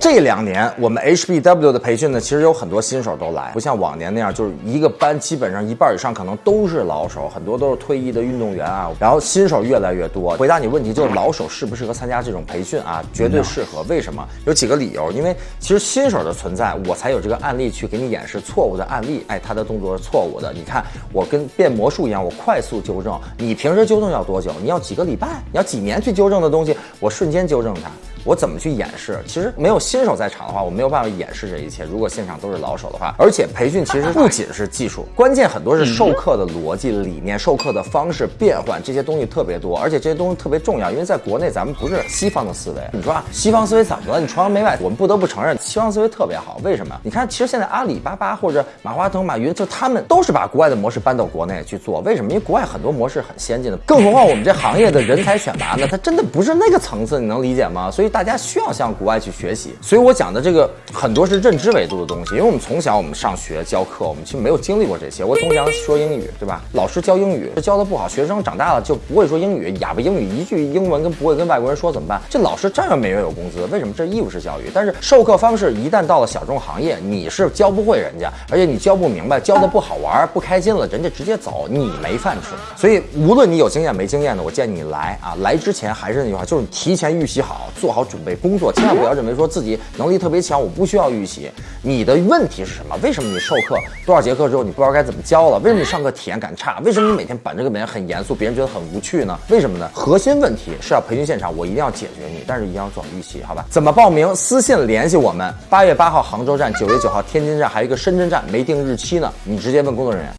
这两年我们 HBW 的培训呢，其实有很多新手都来，不像往年那样，就是一个班基本上一半以上可能都是老手，很多都是退役的运动员啊。然后新手越来越多。回答你问题就是老手适不适合参加这种培训啊？绝对适合。为什么？有几个理由。因为其实新手的存在，我才有这个案例去给你演示错误的案例。哎，他的动作是错误的。你看我跟变魔术一样，我快速纠正。你平时纠正要多久？你要几个礼拜？你要几年去纠正的东西，我瞬间纠正它。我怎么去演示？其实没有新手在场的话，我没有办法演示这一切。如果现场都是老手的话，而且培训其实不仅是技术，关键很多是授课的逻辑、理念、授课的方式变换，这些东西特别多，而且这些东西特别重要。因为在国内咱们不是西方的思维，你说啊，西方思维怎么了？你崇洋媚外，我们不得不承认西方思维特别好。为什么？你看，其实现在阿里巴巴或者马化腾、马云，就他们都是把国外的模式搬到国内去做。为什么？因为国外很多模式很先进的，更何况我们这行业的人才选拔呢？它真的不是那个层次，你能理解吗？所以大家需要向。国外去学习，所以我讲的这个很多是认知维度的东西。因为我们从小我们上学教课，我们其实没有经历过这些。我从小说英语，对吧？老师教英语教的不好，学生长大了就不会说英语，哑巴英语，一句英文跟不会跟外国人说怎么办？这老师照样每月有工资，为什么？这是义务式教育。但是授课方式一旦到了小众行业，你是教不会人家，而且你教不明白，教的不好玩，不开心了，人家直接走，你没饭吃。所以无论你有经验没经验的，我建议你来啊！来之前还是那句话，就是提前预习好，做好好准备工作。千万不要认为说自己能力特别强，我不需要预习。你的问题是什么？为什么你授课多少节课之后你不知道该怎么教了？为什么你上课体验感差？为什么你每天板着个脸很严肃，别人觉得很无趣呢？为什么呢？核心问题是要培训现场，我一定要解决你，但是一定要做好预习，好吧？怎么报名？私信联系我们。八月八号杭州站，九月九号天津站，还有一个深圳站没定日期呢，你直接问工作人员。